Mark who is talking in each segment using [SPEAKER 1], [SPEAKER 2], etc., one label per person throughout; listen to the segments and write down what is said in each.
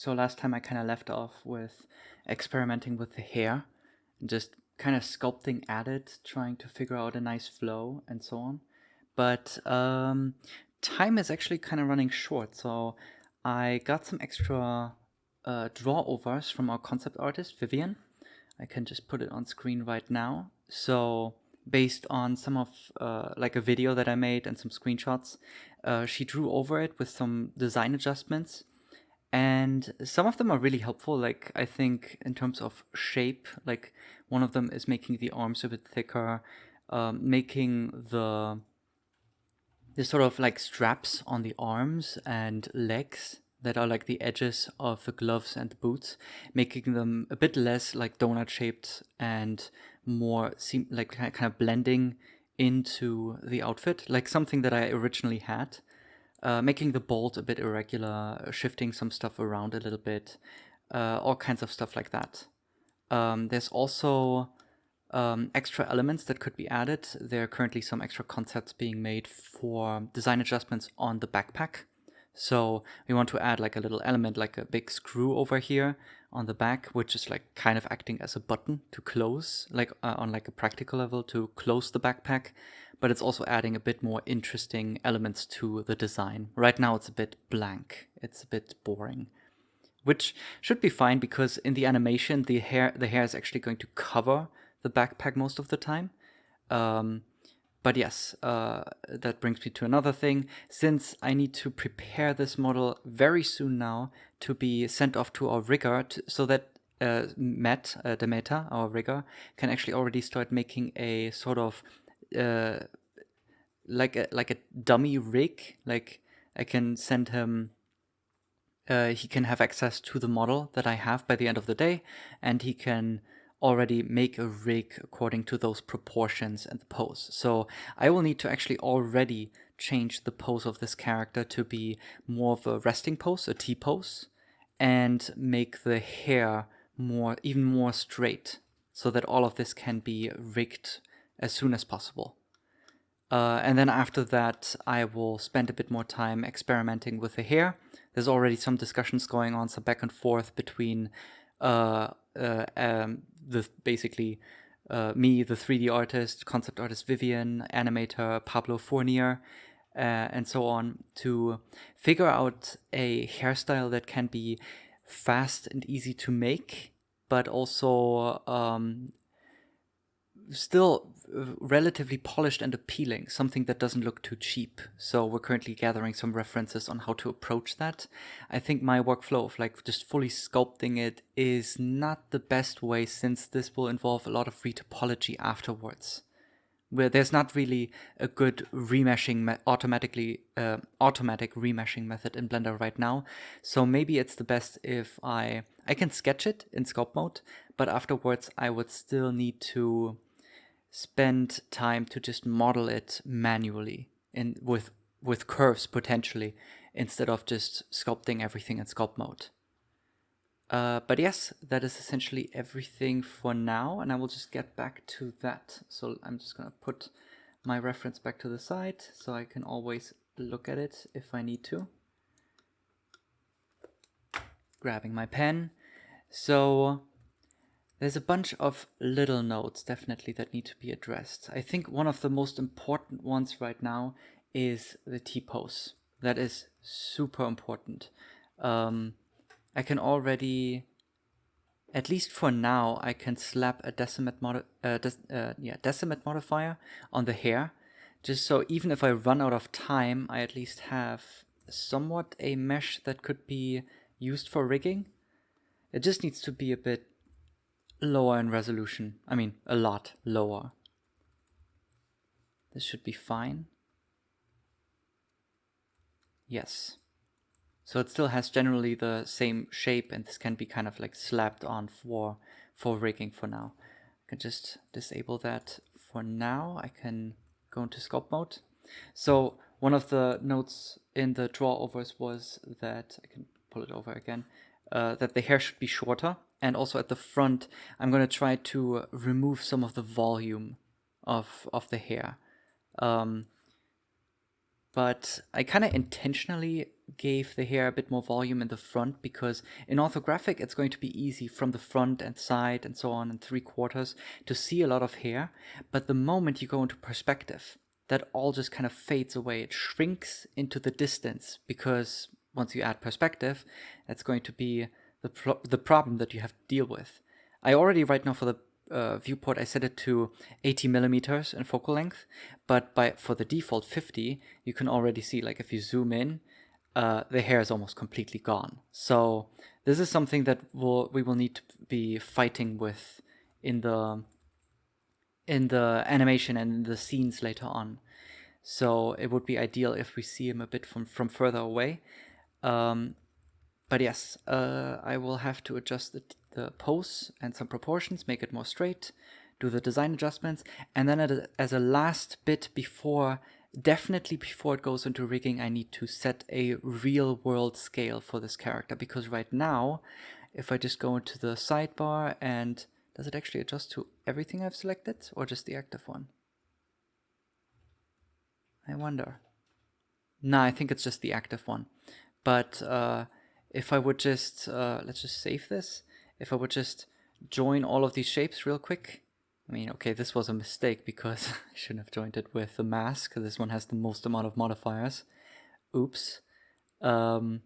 [SPEAKER 1] So last time I kind of left off with experimenting with the hair and just kind of sculpting at it, trying to figure out a nice flow and so on. But um, time is actually kind of running short, so I got some extra uh, draw overs from our concept artist, Vivian. I can just put it on screen right now. So based on some of uh, like a video that I made and some screenshots, uh, she drew over it with some design adjustments. And some of them are really helpful, like I think in terms of shape, like one of them is making the arms a bit thicker, um, making the the sort of like straps on the arms and legs that are like the edges of the gloves and the boots, making them a bit less like donut shaped and more seem like kind of blending into the outfit, like something that I originally had. Uh, making the bolt a bit irregular, shifting some stuff around a little bit, uh, all kinds of stuff like that. Um, there's also um, extra elements that could be added. There are currently some extra concepts being made for design adjustments on the backpack. So we want to add like a little element like a big screw over here on the back, which is like kind of acting as a button to close, like uh, on like a practical level to close the backpack. But it's also adding a bit more interesting elements to the design. Right now it's a bit blank. It's a bit boring, which should be fine because in the animation, the hair, the hair is actually going to cover the backpack most of the time. Um, but yes, uh, that brings me to another thing. Since I need to prepare this model very soon now to be sent off to our rigger to, so that uh, Matt, uh, Demeter, our rigger, can actually already start making a sort of uh, like a like a dummy rig. Like I can send him. Uh, he can have access to the model that I have by the end of the day, and he can already make a rig according to those proportions and the pose. So I will need to actually already change the pose of this character to be more of a resting pose, a T pose, and make the hair more, even more straight so that all of this can be rigged as soon as possible. Uh, and then after that, I will spend a bit more time experimenting with the hair. There's already some discussions going on, some back and forth between uh, uh, um, the basically uh, me, the 3D artist, concept artist Vivian, animator Pablo Fournier, uh, and so on, to figure out a hairstyle that can be fast and easy to make, but also um, still relatively polished and appealing, something that doesn't look too cheap. So we're currently gathering some references on how to approach that. I think my workflow of like just fully sculpting it is not the best way since this will involve a lot of retopology afterwards. Where there's not really a good remeshing automatically uh, automatic remeshing method in Blender right now. So maybe it's the best if I I can sketch it in sculpt mode, but afterwards I would still need to spend time to just model it manually and with with curves potentially instead of just sculpting everything in sculpt mode. Uh, but yes, that is essentially everything for now, and I will just get back to that. So I'm just gonna put my reference back to the side so I can always look at it if I need to. Grabbing my pen. So there's a bunch of little notes definitely that need to be addressed. I think one of the most important ones right now is the T-pose. That is super important. Um, I can already, at least for now, I can slap a decimate, modi uh, uh, yeah, decimate modifier on the hair. Just so even if I run out of time, I at least have somewhat a mesh that could be used for rigging. It just needs to be a bit lower in resolution. I mean, a lot lower. This should be fine. Yes. So it still has generally the same shape and this can be kind of like slapped on for, for rigging for now. I can just disable that for now. I can go into sculpt mode. So one of the notes in the draw overs was that, I can pull it over again, uh, that the hair should be shorter and also at the front I'm going to try to remove some of the volume of, of the hair. Um, but I kind of intentionally gave the hair a bit more volume in the front because in orthographic it's going to be easy from the front and side and so on and three quarters to see a lot of hair. But the moment you go into perspective, that all just kind of fades away. It shrinks into the distance because once you add perspective, that's going to be the, pro the problem that you have to deal with. I already right now for the uh, viewport I set it to 80 millimeters in focal length, but by for the default 50, you can already see like if you zoom in, uh, the hair is almost completely gone. So this is something that we'll, we will need to be fighting with in the in the animation and the scenes later on. So it would be ideal if we see him a bit from, from further away. Um, but yes, uh, I will have to adjust the, the pose and some proportions, make it more straight, do the design adjustments, and then a, as a last bit before, definitely before it goes into rigging, I need to set a real world scale for this character, because right now, if I just go into the sidebar and does it actually adjust to everything I've selected or just the active one? I wonder. No, I think it's just the active one. But uh, if I would just, uh, let's just save this. If I would just join all of these shapes real quick. I mean, okay, this was a mistake because I shouldn't have joined it with the mask. This one has the most amount of modifiers. Oops. Um,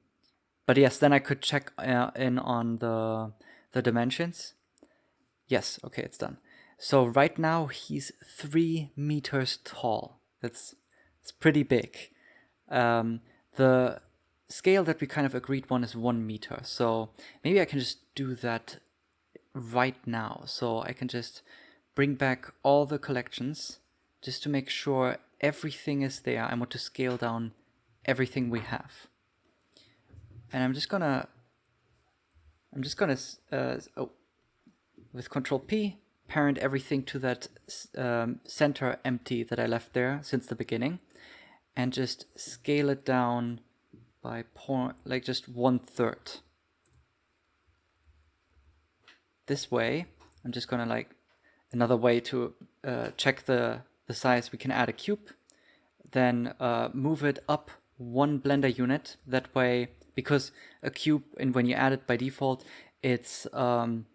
[SPEAKER 1] but yes, then I could check uh, in on the, the dimensions. Yes, okay, it's done. So right now he's three meters tall. That's, that's pretty big. Um, the scale that we kind of agreed on is one meter. So maybe I can just do that right now. So I can just bring back all the collections just to make sure everything is there. I want to scale down everything we have. And I'm just gonna, I'm just gonna, uh, oh, with Control P, parent everything to that um, center empty that I left there since the beginning and just scale it down by point, like just one third. This way, I'm just gonna like, another way to uh, check the, the size, we can add a cube, then uh, move it up one blender unit. That way, because a cube, and when you add it by default, it's um,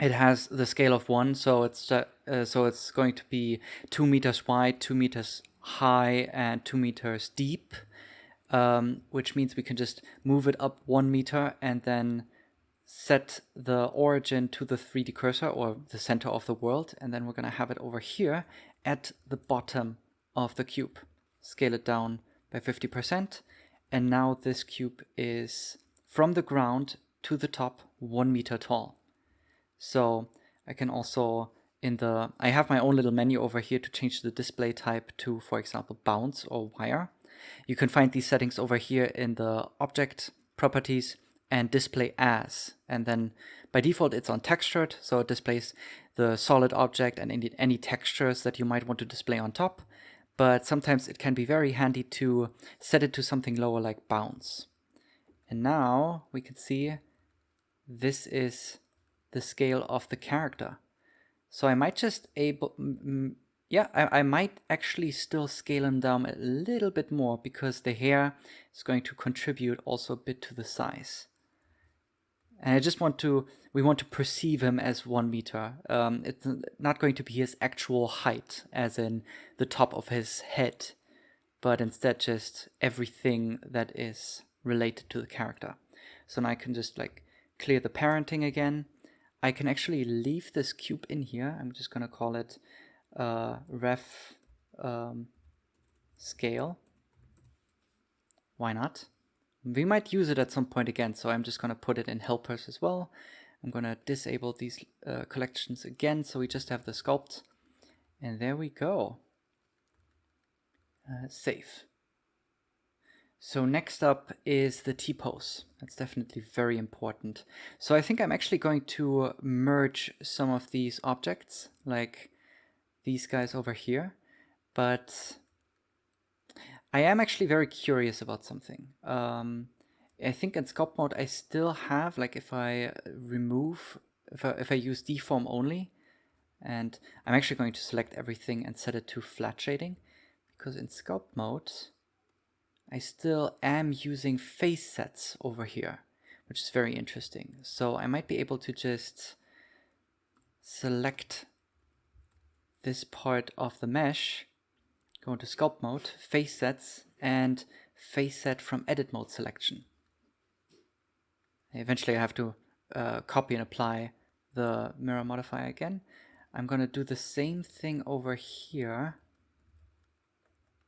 [SPEAKER 1] it has the scale of one, so it's uh, so it's going to be two meters wide, two meters high, and two meters deep um, which means we can just move it up one meter and then set the origin to the 3D cursor or the center of the world. And then we're going to have it over here at the bottom of the cube. Scale it down by 50%. And now this cube is from the ground to the top one meter tall. So I can also in the, I have my own little menu over here to change the display type to, for example, bounds or wire. You can find these settings over here in the object properties and display as. And then by default, it's on textured. So it displays the solid object and any, any textures that you might want to display on top. But sometimes it can be very handy to set it to something lower like bounds. And now we can see this is the scale of the character. So I might just able yeah, I, I might actually still scale him down a little bit more because the hair is going to contribute also a bit to the size. And I just want to, we want to perceive him as one meter. Um, it's not going to be his actual height, as in the top of his head, but instead just everything that is related to the character. So now I can just like clear the parenting again. I can actually leave this cube in here. I'm just gonna call it uh, ref um, scale. Why not? We might use it at some point again, so I'm just going to put it in helpers as well. I'm going to disable these uh, collections again, so we just have the sculpt. And there we go. Uh, save. So next up is the T-pose. That's definitely very important. So I think I'm actually going to merge some of these objects, like these guys over here, but I am actually very curious about something. Um, I think in sculpt mode I still have, like if I remove, if I, if I use deform only, and I'm actually going to select everything and set it to flat shading, because in sculpt mode I still am using face sets over here, which is very interesting. So I might be able to just select this part of the mesh, go into sculpt mode, face sets, and face set from edit mode selection. Eventually I have to uh, copy and apply the mirror modifier again. I'm going to do the same thing over here.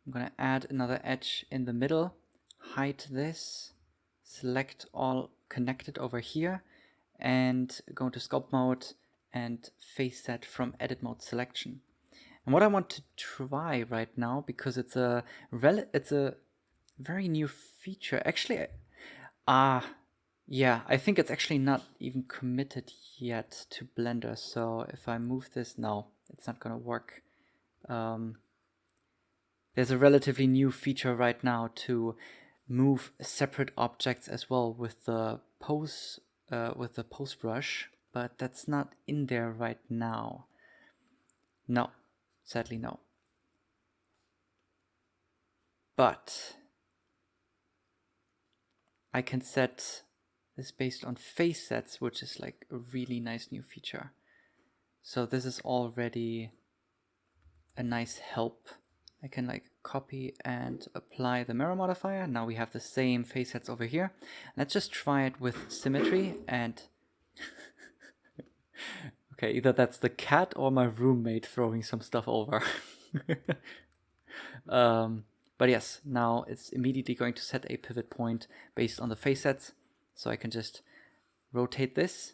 [SPEAKER 1] I'm going to add another edge in the middle, hide this, select all connected over here, and go into sculpt mode and face set from edit mode selection. And what I want to try right now, because it's a rel it's a very new feature. Actually, ah, uh, yeah, I think it's actually not even committed yet to Blender. So if I move this, no, it's not gonna work. Um, there's a relatively new feature right now to move separate objects as well with the pose uh, with the pose brush, but that's not in there right now. No, sadly no. But I can set this based on face sets, which is like a really nice new feature. So this is already a nice help. I can like copy and apply the mirror modifier. Now we have the same face sets over here. Let's just try it with symmetry and okay, either that's the cat or my roommate throwing some stuff over. um, but yes, now it's immediately going to set a pivot point based on the face sets. So I can just rotate this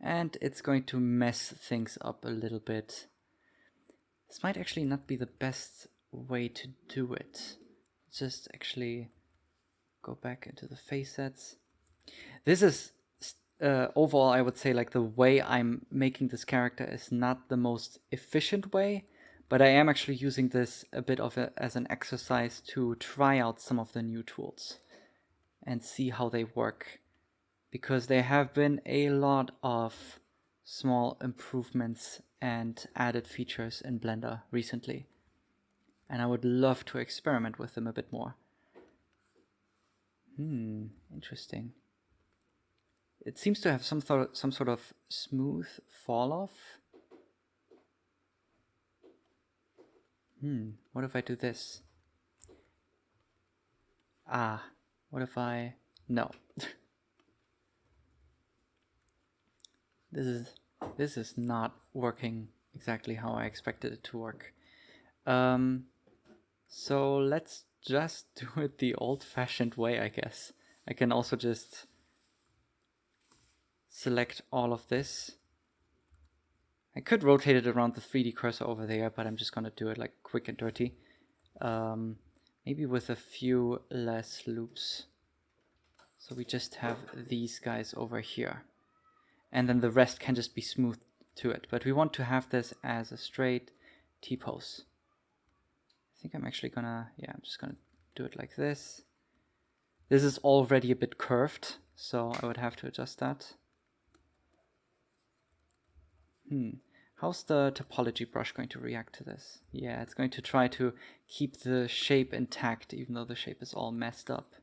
[SPEAKER 1] and it's going to mess things up a little bit. This might actually not be the best way to do it. Just actually go back into the face sets. This is uh, overall, I would say like the way I'm making this character is not the most efficient way, but I am actually using this a bit of a, as an exercise to try out some of the new tools and see how they work because there have been a lot of small improvements and added features in Blender recently and I would love to experiment with them a bit more. Hmm, interesting. It seems to have some, some sort of smooth fall off. Hmm, what if I do this? Ah, what if I... No. this is this is not working exactly how I expected it to work. Um, so let's just do it the old-fashioned way, I guess. I can also just select all of this. I could rotate it around the 3D cursor over there, but I'm just going to do it like quick and dirty. Um, maybe with a few less loops. So we just have these guys over here. And then the rest can just be smooth to it. But we want to have this as a straight T-pose. I think I'm actually gonna, yeah, I'm just gonna do it like this. This is already a bit curved, so I would have to adjust that. Hmm. How's the topology brush going to react to this? Yeah, it's going to try to keep the shape intact, even though the shape is all messed up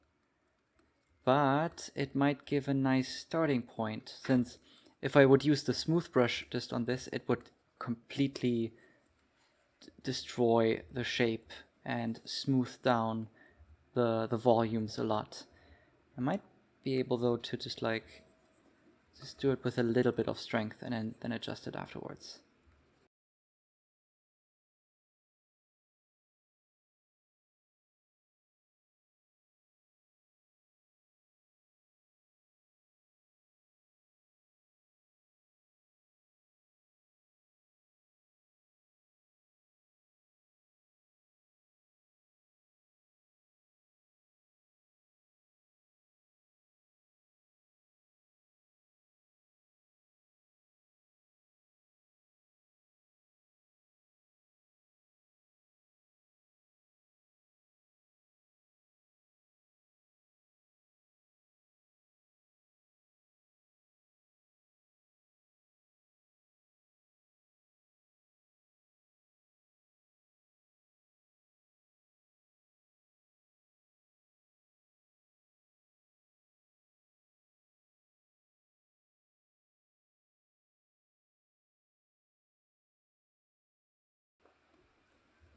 [SPEAKER 1] but it might give a nice starting point since if I would use the smooth brush just on this it would completely destroy the shape and smooth down the the volumes a lot. I might be able though to just like just do it with a little bit of strength and then, then adjust it afterwards.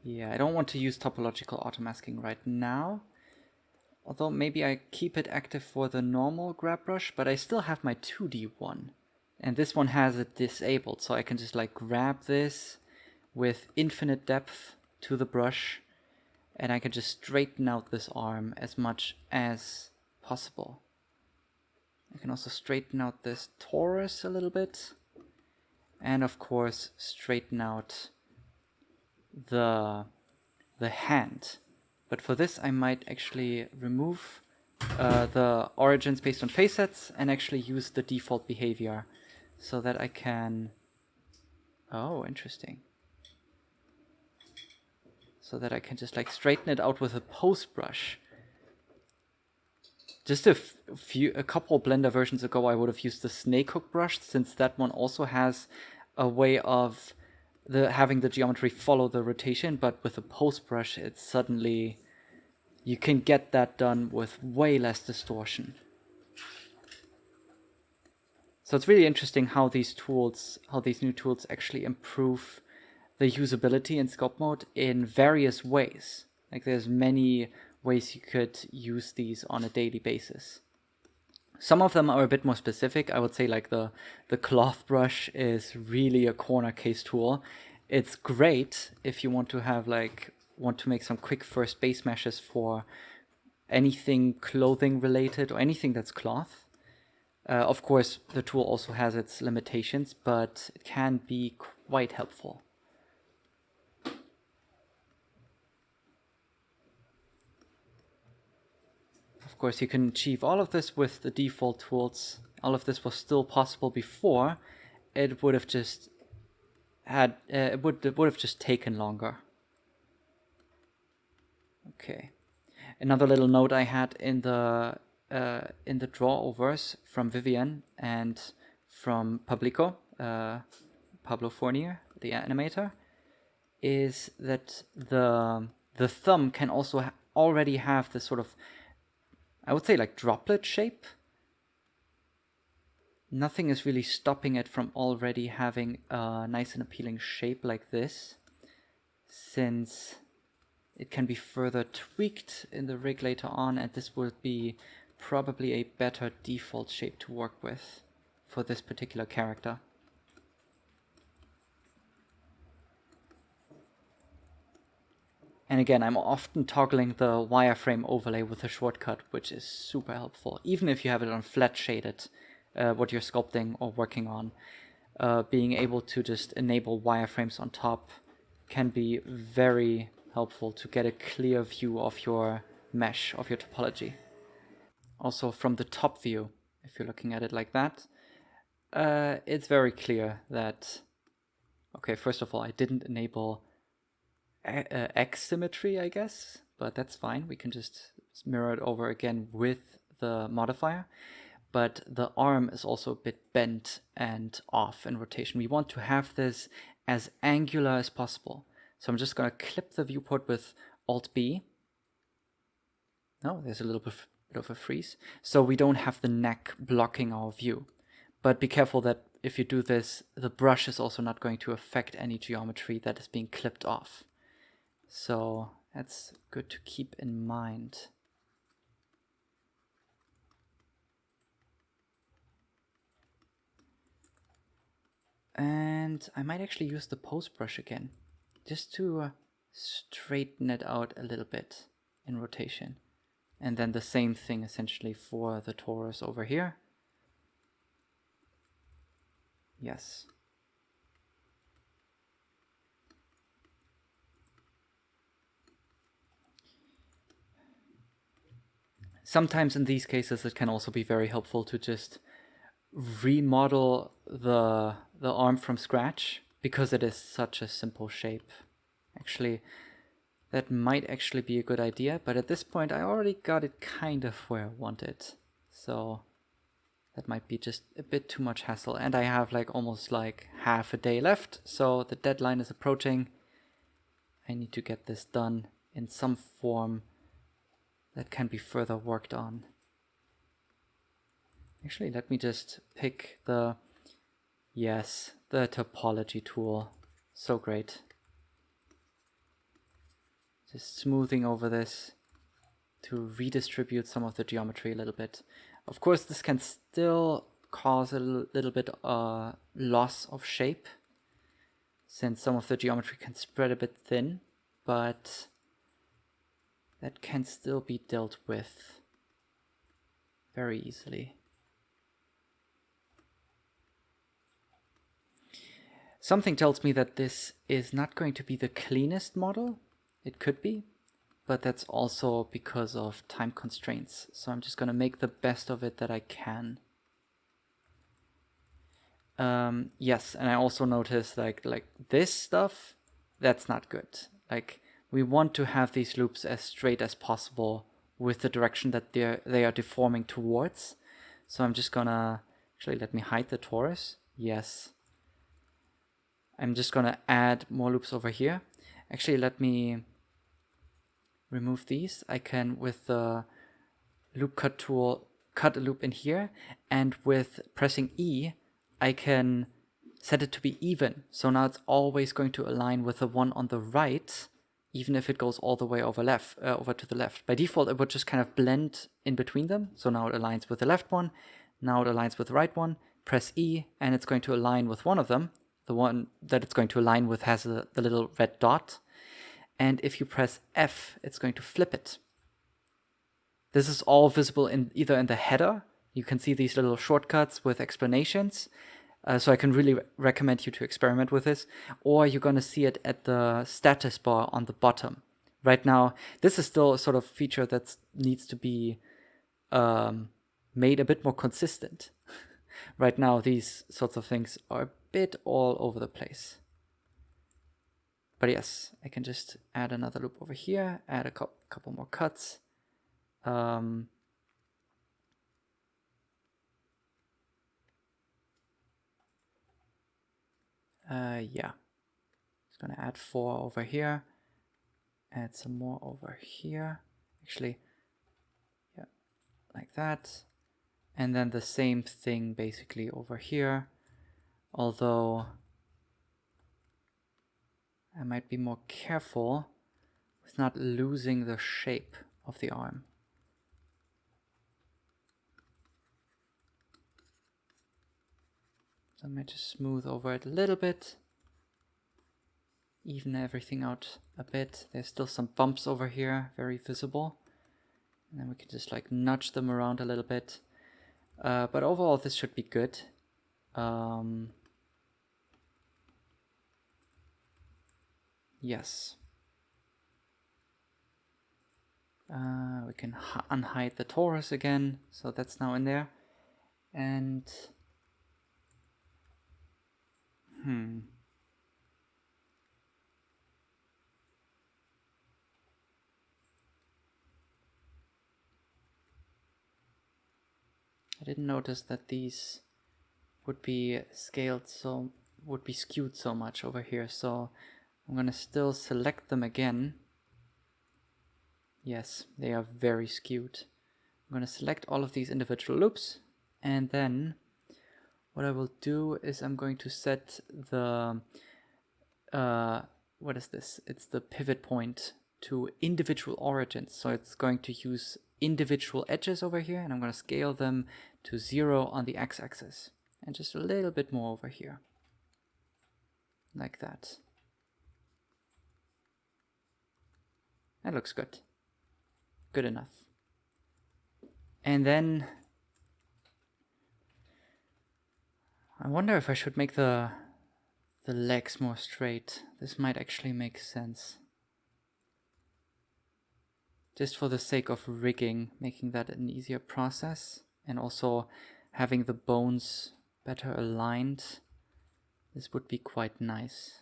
[SPEAKER 1] Yeah, I don't want to use topological automasking right now. Although maybe I keep it active for the normal grab brush, but I still have my 2D one. And this one has it disabled, so I can just like grab this with infinite depth to the brush and I can just straighten out this arm as much as possible. I can also straighten out this torus a little bit and of course straighten out the the hand. But for this I might actually remove uh, the origins based on face sets and actually use the default behavior so that I can oh interesting. So that I can just like straighten it out with a pose brush. Just a few a couple blender versions ago I would have used the snake hook brush since that one also has a way of the having the geometry follow the rotation, but with a pose brush, it's suddenly you can get that done with way less distortion. So it's really interesting how these tools, how these new tools actually improve the usability in sculpt mode in various ways. Like there's many ways you could use these on a daily basis. Some of them are a bit more specific. I would say like the, the cloth brush is really a corner case tool. It's great if you want to have like, want to make some quick first base meshes for anything clothing related or anything that's cloth. Uh, of course, the tool also has its limitations, but it can be quite helpful. Course, you can achieve all of this with the default tools. All of this was still possible before. It would have just had uh, it would it would have just taken longer. Okay, another little note I had in the uh, in the drawovers from Vivian and from Publico, uh, Pablo Fournier, the animator, is that the the thumb can also ha already have this sort of I would say like droplet shape. Nothing is really stopping it from already having a nice and appealing shape like this, since it can be further tweaked in the rig later on, and this would be probably a better default shape to work with for this particular character. And again, I'm often toggling the wireframe overlay with a shortcut, which is super helpful. Even if you have it on flat shaded, uh, what you're sculpting or working on, uh, being able to just enable wireframes on top can be very helpful to get a clear view of your mesh, of your topology. Also from the top view, if you're looking at it like that, uh, it's very clear that, okay, first of all, I didn't enable uh, X symmetry, I guess, but that's fine. We can just mirror it over again with the modifier. But the arm is also a bit bent and off in rotation. We want to have this as angular as possible. So I'm just going to clip the viewport with Alt-B. No, there's a little bit of a freeze. So we don't have the neck blocking our view. But be careful that if you do this, the brush is also not going to affect any geometry that is being clipped off. So that's good to keep in mind. And I might actually use the pose brush again, just to uh, straighten it out a little bit in rotation. And then the same thing essentially for the torus over here. Yes. Sometimes in these cases it can also be very helpful to just remodel the the arm from scratch because it is such a simple shape. Actually, that might actually be a good idea, but at this point I already got it kind of where I want it. So that might be just a bit too much hassle. And I have like almost like half a day left, so the deadline is approaching. I need to get this done in some form that can be further worked on. Actually, let me just pick the, yes, the topology tool. So great. Just smoothing over this to redistribute some of the geometry a little bit. Of course, this can still cause a little bit uh, loss of shape since some of the geometry can spread a bit thin, but that can still be dealt with very easily. Something tells me that this is not going to be the cleanest model. It could be, but that's also because of time constraints. So I'm just going to make the best of it that I can. Um, yes, and I also noticed like like this stuff, that's not good. Like we want to have these loops as straight as possible with the direction that they they are deforming towards. So I'm just gonna actually let me hide the torus. Yes. I'm just gonna add more loops over here. Actually, let me remove these. I can with the loop cut tool cut a loop in here, and with pressing E, I can set it to be even. So now it's always going to align with the one on the right, even if it goes all the way over left, uh, over to the left. By default, it would just kind of blend in between them. So now it aligns with the left one, now it aligns with the right one. Press E, and it's going to align with one of them. The one that it's going to align with has the, the little red dot. And if you press F, it's going to flip it. This is all visible in either in the header you can see these little shortcuts with explanations. Uh, so I can really re recommend you to experiment with this. Or you're going to see it at the status bar on the bottom. Right now, this is still a sort of feature that needs to be um, made a bit more consistent. right now, these sorts of things are a bit all over the place. But yes, I can just add another loop over here, add a couple more cuts. Um, Uh, yeah. Just gonna add four over here. Add some more over here. Actually, yeah, like that. And then the same thing basically over here. Although I might be more careful with not losing the shape of the arm. So I might just smooth over it a little bit. Even everything out a bit. There's still some bumps over here, very visible. And then we can just like nudge them around a little bit. Uh, but overall this should be good. Um, yes. Uh, we can unhide the torus again, so that's now in there. And Hmm. I didn't notice that these would be scaled so would be skewed so much over here so I'm gonna still select them again yes they are very skewed I'm gonna select all of these individual loops and then what I will do is I'm going to set the, uh, what is this? It's the pivot point to individual origins. So it's going to use individual edges over here and I'm going to scale them to zero on the x-axis and just a little bit more over here like that. That looks good. Good enough. And then I wonder if I should make the the legs more straight. This might actually make sense. Just for the sake of rigging, making that an easier process and also having the bones better aligned. This would be quite nice.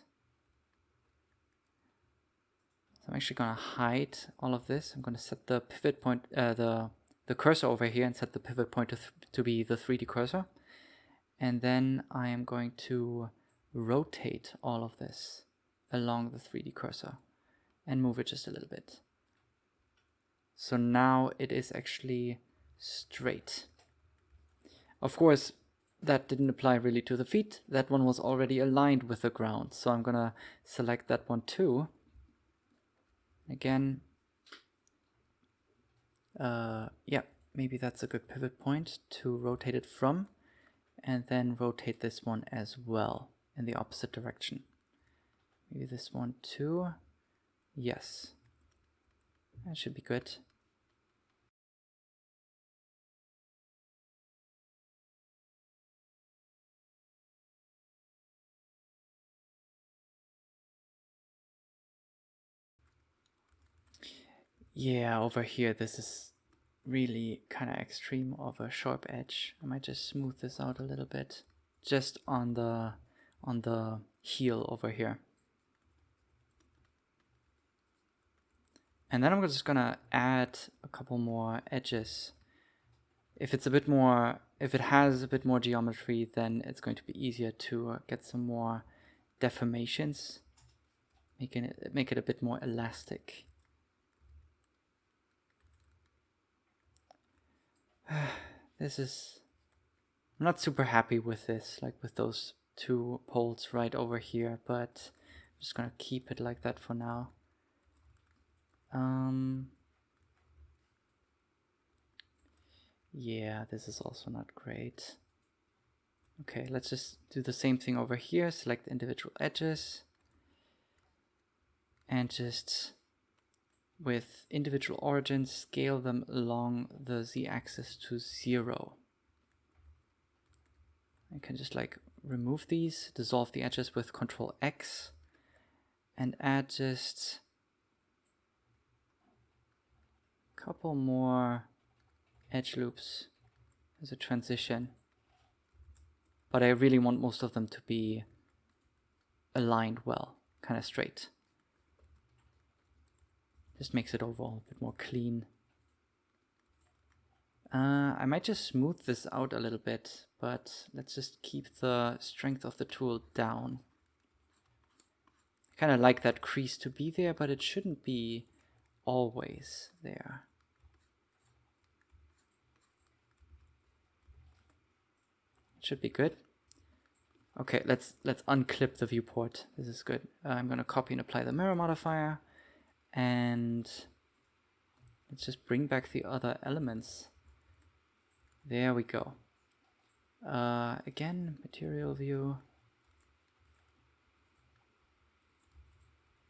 [SPEAKER 1] So I'm actually going to hide all of this. I'm going to set the pivot point, uh, the, the cursor over here and set the pivot point to, to be the 3D cursor and then I am going to rotate all of this along the 3D cursor and move it just a little bit. So now it is actually straight. Of course, that didn't apply really to the feet. That one was already aligned with the ground. So I'm gonna select that one too. Again, uh, yeah, maybe that's a good pivot point to rotate it from and then rotate this one as well in the opposite direction. Maybe this one too. Yes, that should be good. Yeah, over here this is really kind of extreme of a sharp edge. I might just smooth this out a little bit just on the on the heel over here. And then I'm just gonna add a couple more edges. If it's a bit more, if it has a bit more geometry, then it's going to be easier to uh, get some more deformations, making it make it a bit more elastic. this is I'm not super happy with this like with those two poles right over here but I'm just gonna keep it like that for now. Um yeah this is also not great. Okay let's just do the same thing over here select individual edges and just with individual origins, scale them along the z-axis to zero. I can just like remove these, dissolve the edges with Control X, and add just a couple more edge loops as a transition. But I really want most of them to be aligned well, kind of straight. Just makes it overall a bit more clean. Uh, I might just smooth this out a little bit, but let's just keep the strength of the tool down. Kind of like that crease to be there, but it shouldn't be always there. It should be good. Okay, let's let's unclip the viewport. This is good. Uh, I'm going to copy and apply the mirror modifier and let's just bring back the other elements. There we go. Uh, again, material view.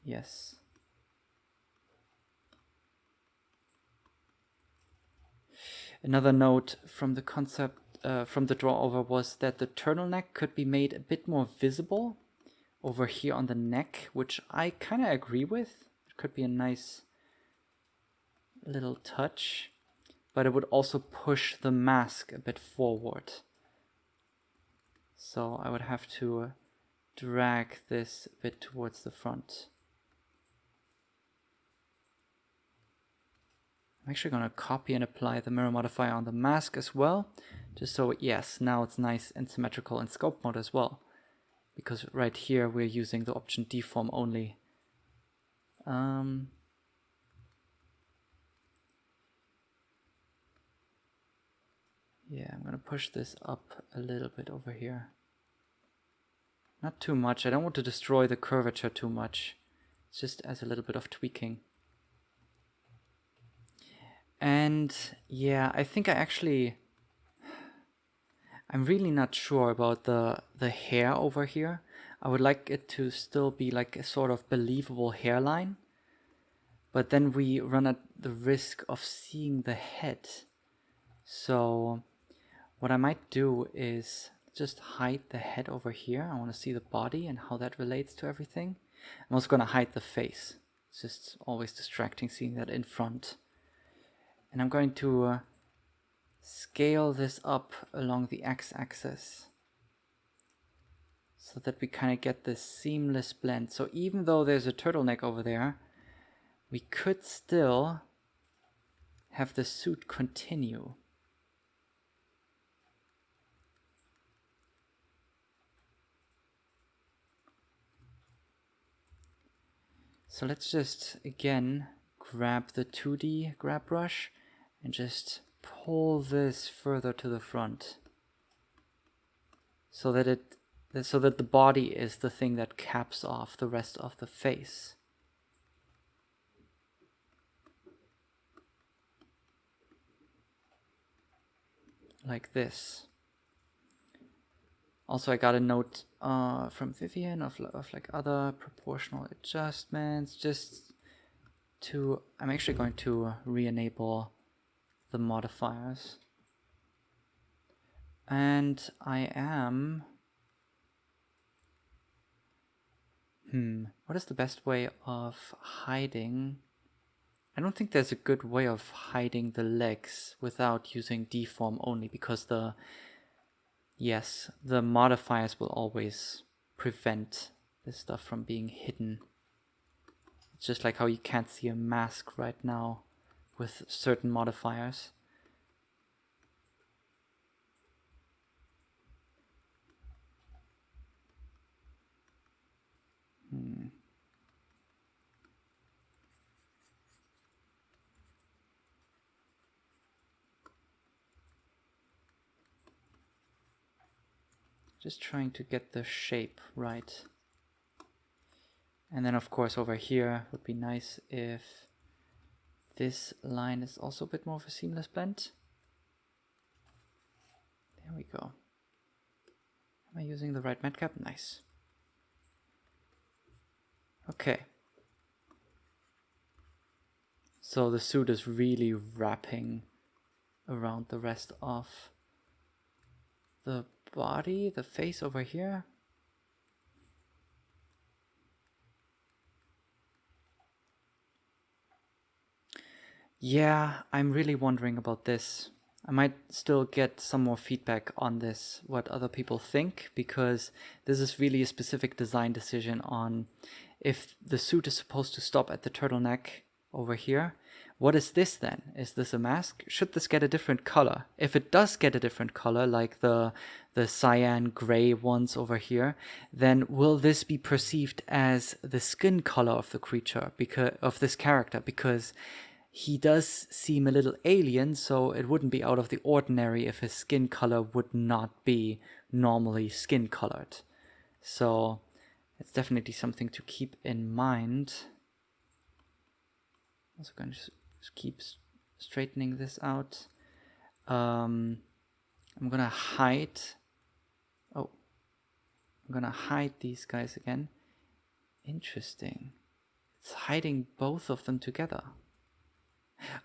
[SPEAKER 1] Yes. Another note from the concept, uh, from the draw over was that the turtleneck could be made a bit more visible over here on the neck, which I kind of agree with could be a nice little touch, but it would also push the mask a bit forward. So I would have to uh, drag this a bit towards the front. I'm actually going to copy and apply the mirror modifier on the mask as well, just so, yes, now it's nice and symmetrical in sculpt mode as well. Because right here we're using the option deform only um, yeah, I'm going to push this up a little bit over here. Not too much. I don't want to destroy the curvature too much. It's just as a little bit of tweaking. And yeah, I think I actually... I'm really not sure about the, the hair over here. I would like it to still be like a sort of believable hairline. But then we run at the risk of seeing the head. So what I might do is just hide the head over here. I want to see the body and how that relates to everything. I'm also going to hide the face. It's just always distracting seeing that in front. And I'm going to uh, scale this up along the x-axis so that we kind of get this seamless blend. So even though there's a turtleneck over there, we could still have the suit continue. So let's just, again, grab the 2D grab brush and just pull this further to the front so that it so that the body is the thing that caps off the rest of the face. Like this. Also, I got a note uh, from Vivian of, of like other proportional adjustments, just to, I'm actually going to re-enable the modifiers. And I am hmm, what is the best way of hiding? I don't think there's a good way of hiding the legs without using deform only because the Yes, the modifiers will always prevent this stuff from being hidden. It's just like how you can't see a mask right now with certain modifiers. Just trying to get the shape right. And then of course over here would be nice if this line is also a bit more of a seamless blend. There we go. Am I using the right matcap? Nice. Okay. So the suit is really wrapping around the rest of the body, the face over here. Yeah, I'm really wondering about this. I might still get some more feedback on this, what other people think, because this is really a specific design decision on if the suit is supposed to stop at the turtleneck over here, what is this then? Is this a mask? Should this get a different color? If it does get a different color, like the, the cyan gray ones over here, then will this be perceived as the skin color of the creature, because of this character? Because he does seem a little alien, so it wouldn't be out of the ordinary if his skin color would not be normally skin colored. So it's definitely something to keep in mind. Also going to keep straightening this out. Um, I'm gonna hide. Oh, I'm gonna hide these guys again. Interesting. It's hiding both of them together.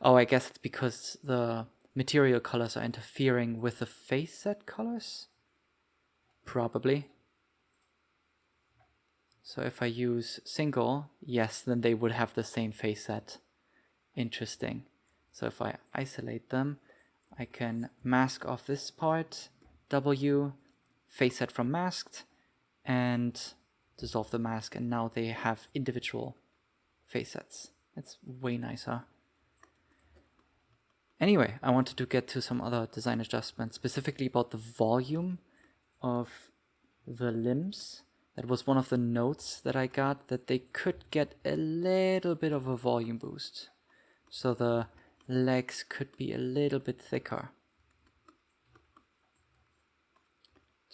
[SPEAKER 1] Oh, I guess it's because the material colors are interfering with the face set colors? Probably. So if I use single, yes, then they would have the same face set interesting. So if I isolate them, I can mask off this part, W, face set from masked, and dissolve the mask, and now they have individual face sets. It's way nicer. Anyway, I wanted to get to some other design adjustments, specifically about the volume of the limbs. That was one of the notes that I got, that they could get a little bit of a volume boost so the legs could be a little bit thicker.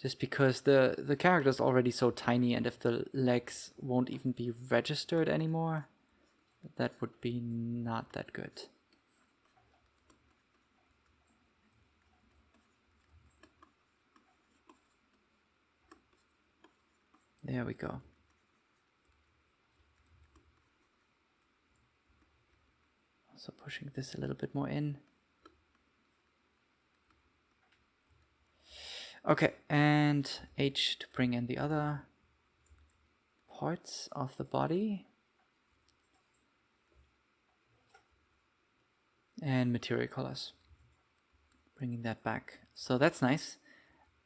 [SPEAKER 1] Just because the, the character is already so tiny and if the legs won't even be registered anymore, that would be not that good. There we go. So pushing this a little bit more in. Okay, and H to bring in the other parts of the body. And material colors. Bringing that back. So that's nice.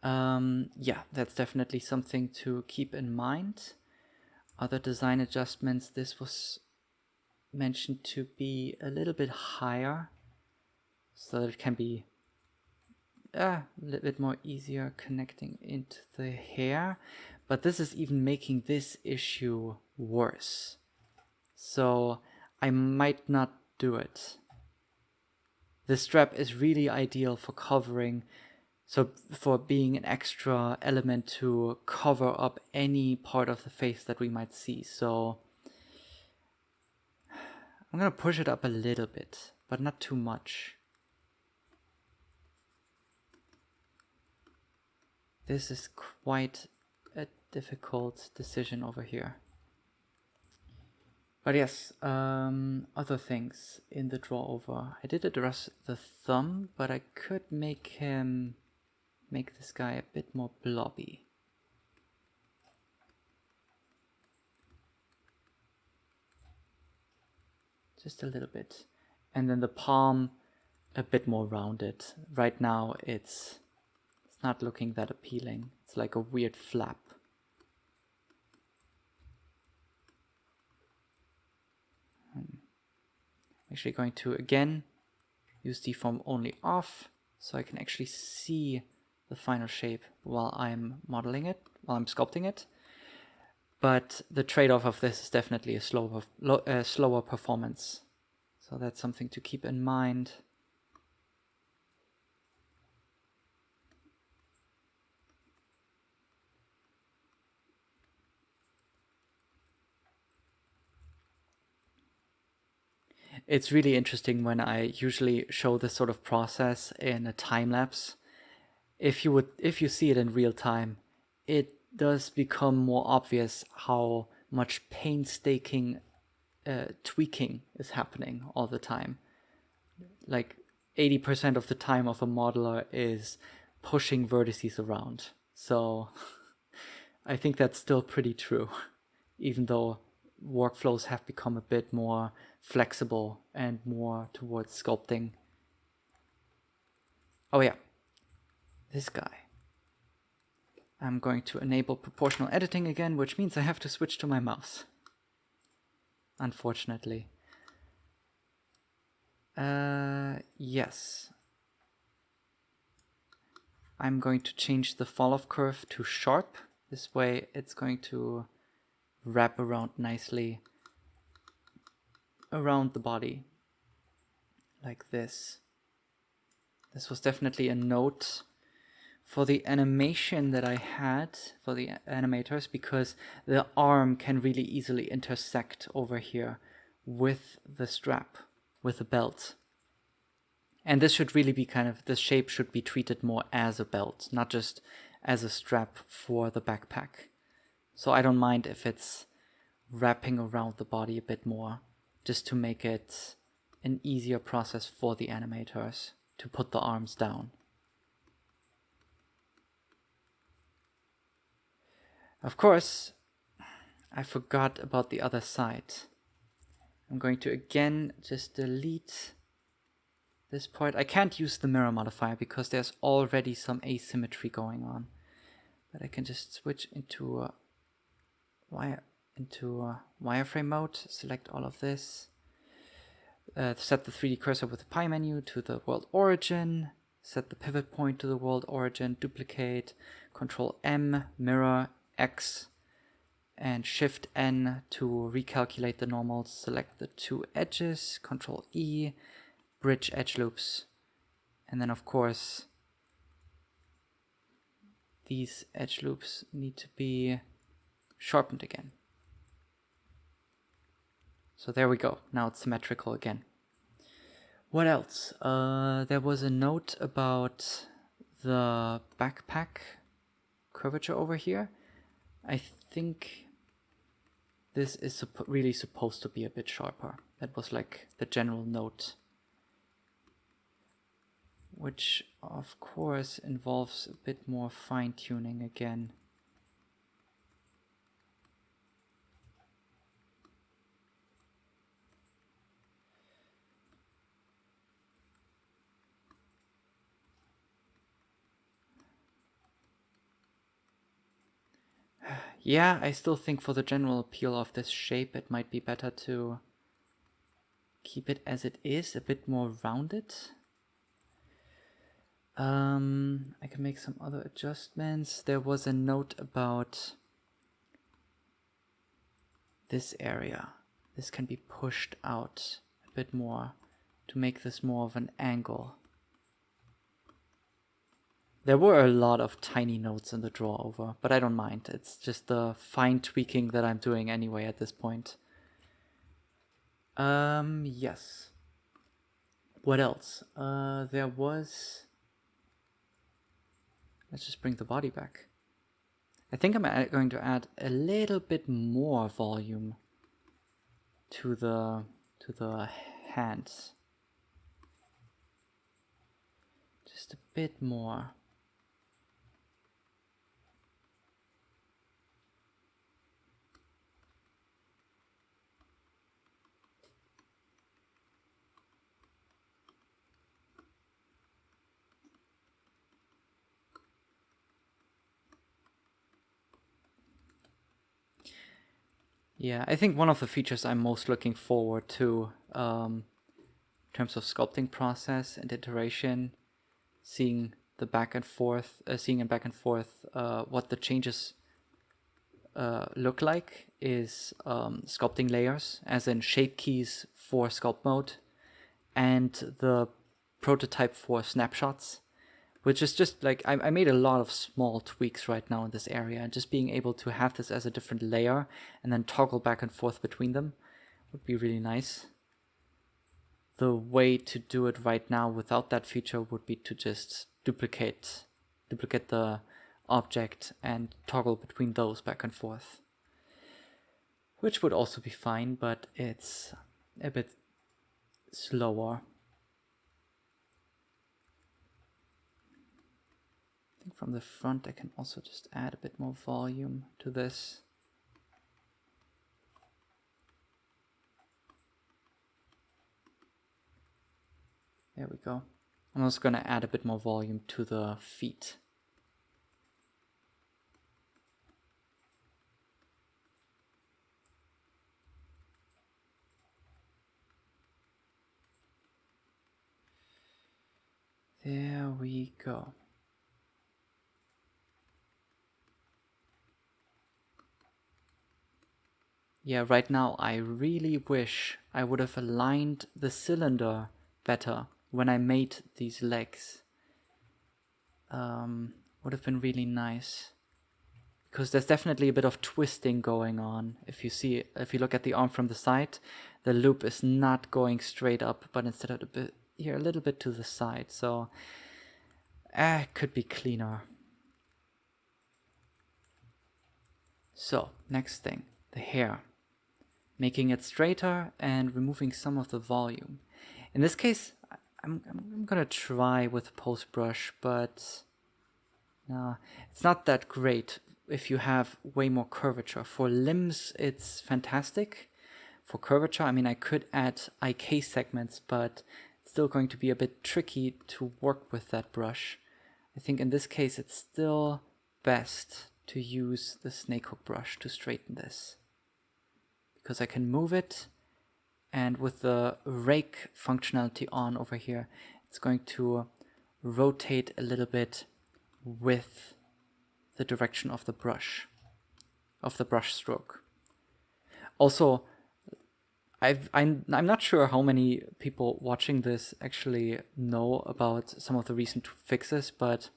[SPEAKER 1] Um, yeah, that's definitely something to keep in mind. Other design adjustments, this was mentioned to be a little bit higher so that it can be uh, a little bit more easier connecting into the hair. But this is even making this issue worse. So I might not do it. The strap is really ideal for covering so for being an extra element to cover up any part of the face that we might see. So I'm gonna push it up a little bit, but not too much. this is quite a difficult decision over here. But yes, um, other things in the draw over. I did address the thumb, but I could make him, make this guy a bit more blobby. Just a little bit. And then the palm a bit more rounded. Right now it's, it's not looking that appealing. It's like a weird flap. Hmm. actually going to again use deform only off so I can actually see the final shape while I'm modeling it, while I'm sculpting it. But the trade-off of this is definitely a slower, slower performance. So that's something to keep in mind. It's really interesting when I usually show this sort of process in a time lapse. If you would, if you see it in real time, it does become more obvious how much painstaking uh, tweaking is happening all the time. Like 80% of the time of a modeler is pushing vertices around. So I think that's still pretty true, even though workflows have become a bit more flexible and more towards sculpting. Oh yeah, this guy. I'm going to enable proportional editing again, which means I have to switch to my mouse. Unfortunately. Uh, yes. I'm going to change the fall off curve to sharp. This way it's going to wrap around nicely around the body like this. This was definitely a note for the animation that I had for the animators because the arm can really easily intersect over here with the strap, with the belt. And this should really be kind of, the shape should be treated more as a belt, not just as a strap for the backpack. So I don't mind if it's wrapping around the body a bit more, just to make it an easier process for the animators to put the arms down. Of course, I forgot about the other side. I'm going to again just delete this part. I can't use the mirror modifier because there's already some asymmetry going on. But I can just switch into wire into wireframe mode, select all of this, uh, set the 3D cursor with the pie menu to the world origin, set the pivot point to the world origin, duplicate, control M, mirror, X, and shift N to recalculate the normals, select the two edges, control E, bridge edge loops, and then of course these edge loops need to be sharpened again. So there we go. Now it's symmetrical again. What else? Uh, there was a note about the backpack curvature over here. I think this is supp really supposed to be a bit sharper. That was like the general note. Which of course involves a bit more fine tuning again. Yeah, I still think for the general appeal of this shape, it might be better to keep it as it is, a bit more rounded. Um, I can make some other adjustments. There was a note about this area. This can be pushed out a bit more to make this more of an angle. There were a lot of tiny notes in the draw over, but I don't mind. It's just the fine tweaking that I'm doing anyway at this point. Um, yes. What else? Uh, there was let's just bring the body back. I think I'm going to add a little bit more volume to the to the hands. Just a bit more. Yeah, I think one of the features I'm most looking forward to um, in terms of sculpting process and iteration, seeing the back and forth, uh, seeing and back and forth uh, what the changes uh, look like is um, sculpting layers, as in shape keys for sculpt mode, and the prototype for snapshots which is just like I, I, made a lot of small tweaks right now in this area and just being able to have this as a different layer and then toggle back and forth between them would be really nice. The way to do it right now without that feature would be to just duplicate duplicate the object and toggle between those back and forth. Which would also be fine, but it's a bit slower think from the front I can also just add a bit more volume to this. There we go. I'm also going to add a bit more volume to the feet. There we go. Yeah, right now I really wish I would have aligned the cylinder better when I made these legs. Um, would have been really nice. Because there's definitely a bit of twisting going on. If you see, if you look at the arm from the side, the loop is not going straight up, but instead of a bit here, a little bit to the side. So, eh, could be cleaner. So, next thing, the hair making it straighter and removing some of the volume. In this case, I'm, I'm gonna try with a pose brush, but no, it's not that great if you have way more curvature. For limbs, it's fantastic. For curvature, I mean, I could add IK segments, but it's still going to be a bit tricky to work with that brush. I think in this case, it's still best to use the snake hook brush to straighten this because I can move it and with the rake functionality on over here it's going to rotate a little bit with the direction of the brush of the brush stroke. Also I've, I'm, I'm not sure how many people watching this actually know about some of the recent fixes, but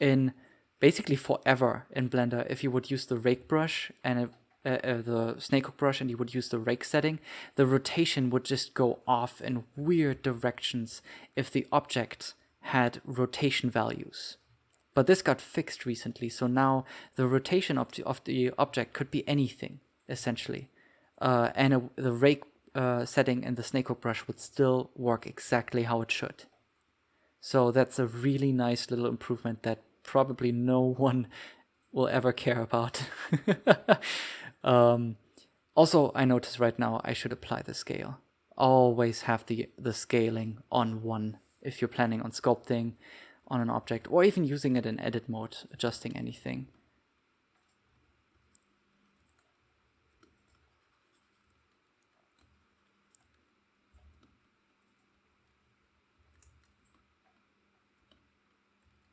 [SPEAKER 1] in basically forever in Blender, if you would use the rake brush and uh, uh, the brush and you would use the rake setting, the rotation would just go off in weird directions if the object had rotation values. But this got fixed recently, so now the rotation of the, of the object could be anything, essentially. Uh, and a, the rake uh, setting and the snakehook brush would still work exactly how it should. So that's a really nice little improvement that probably no one will ever care about. Um, also, I notice right now I should apply the scale. Always have the, the scaling on 1 if you're planning on sculpting on an object or even using it in edit mode, adjusting anything.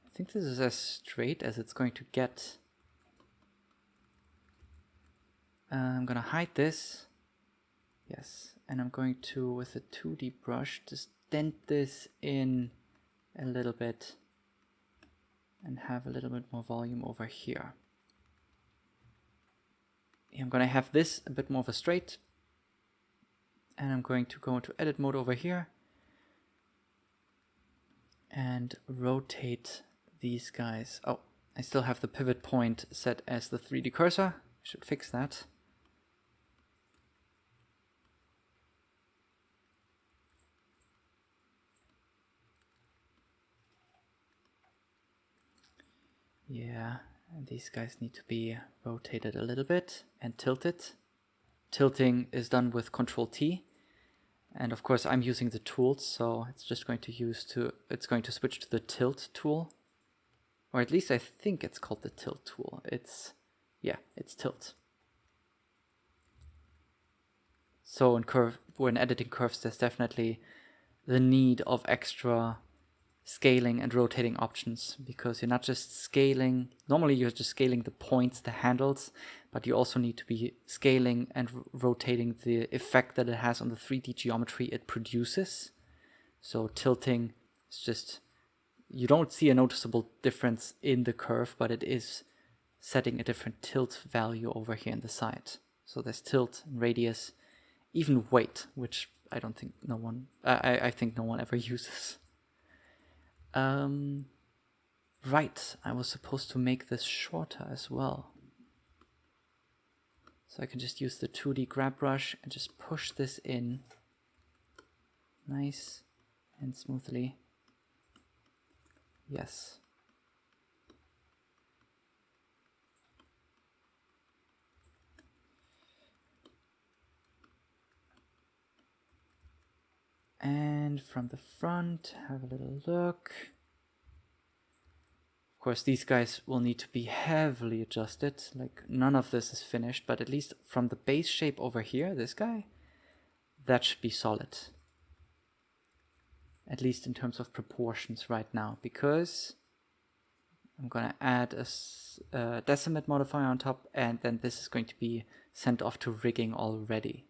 [SPEAKER 1] I think this is as straight as it's going to get. Uh, I'm gonna hide this. Yes, and I'm going to, with a 2D brush, just dent this in a little bit and have a little bit more volume over here. I'm gonna have this a bit more of a straight and I'm going to go into edit mode over here and rotate these guys. Oh, I still have the pivot point set as the 3D cursor. I should fix that. Yeah, these guys need to be rotated a little bit and tilted. Tilting is done with Control T. And of course I'm using the tools, so it's just going to use to it's going to switch to the tilt tool. Or at least I think it's called the tilt tool. It's yeah, it's tilt. So in curve when editing curves there's definitely the need of extra scaling and rotating options because you're not just scaling, normally you're just scaling the points, the handles, but you also need to be scaling and rotating the effect that it has on the 3D geometry it produces. So tilting is just, you don't see a noticeable difference in the curve, but it is setting a different tilt value over here in the side. So there's tilt, radius, even weight, which I don't think no one, I, I think no one ever uses. Um, right, I was supposed to make this shorter as well. So I can just use the 2D grab brush and just push this in nice and smoothly. Yes. And from the front, have a little look. Of course, these guys will need to be heavily adjusted. Like none of this is finished, but at least from the base shape over here, this guy, that should be solid. At least in terms of proportions right now, because I'm gonna add a, a uh, decimate modifier on top and then this is going to be sent off to rigging already.